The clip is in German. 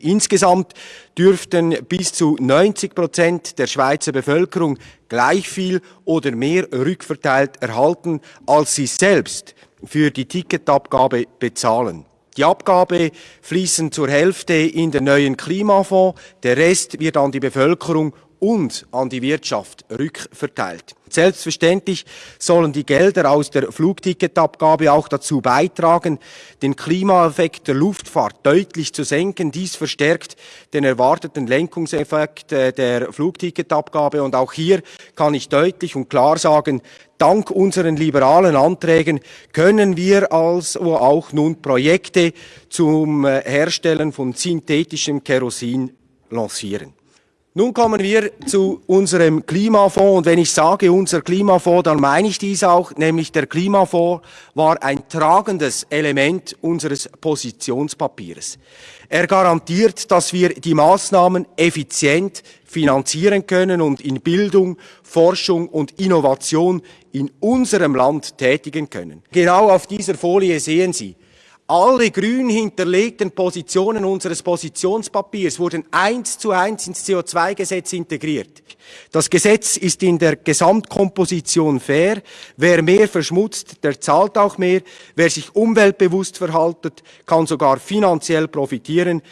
Insgesamt dürften bis zu 90 Prozent der Schweizer Bevölkerung gleich viel oder mehr rückverteilt erhalten, als sie selbst für die Ticketabgabe bezahlen. Die Abgabe fließen zur Hälfte in den neuen Klimafonds, der Rest wird an die Bevölkerung und an die Wirtschaft rückverteilt. Selbstverständlich sollen die Gelder aus der Flugticketabgabe auch dazu beitragen, den Klimaeffekt der Luftfahrt deutlich zu senken. Dies verstärkt den erwarteten Lenkungseffekt äh, der Flugticketabgabe. Und auch hier kann ich deutlich und klar sagen, dank unseren liberalen Anträgen können wir also auch nun Projekte zum äh, Herstellen von synthetischem Kerosin lancieren. Nun kommen wir zu unserem Klimafonds und wenn ich sage unser Klimafonds, dann meine ich dies auch, nämlich der Klimafonds war ein tragendes Element unseres Positionspapiers. Er garantiert, dass wir die Maßnahmen effizient finanzieren können und in Bildung, Forschung und Innovation in unserem Land tätigen können. Genau auf dieser Folie sehen Sie, alle grün hinterlegten Positionen unseres Positionspapiers wurden eins zu eins ins CO2-Gesetz integriert. Das Gesetz ist in der Gesamtkomposition fair. Wer mehr verschmutzt, der zahlt auch mehr. Wer sich umweltbewusst verhaltet, kann sogar finanziell profitieren.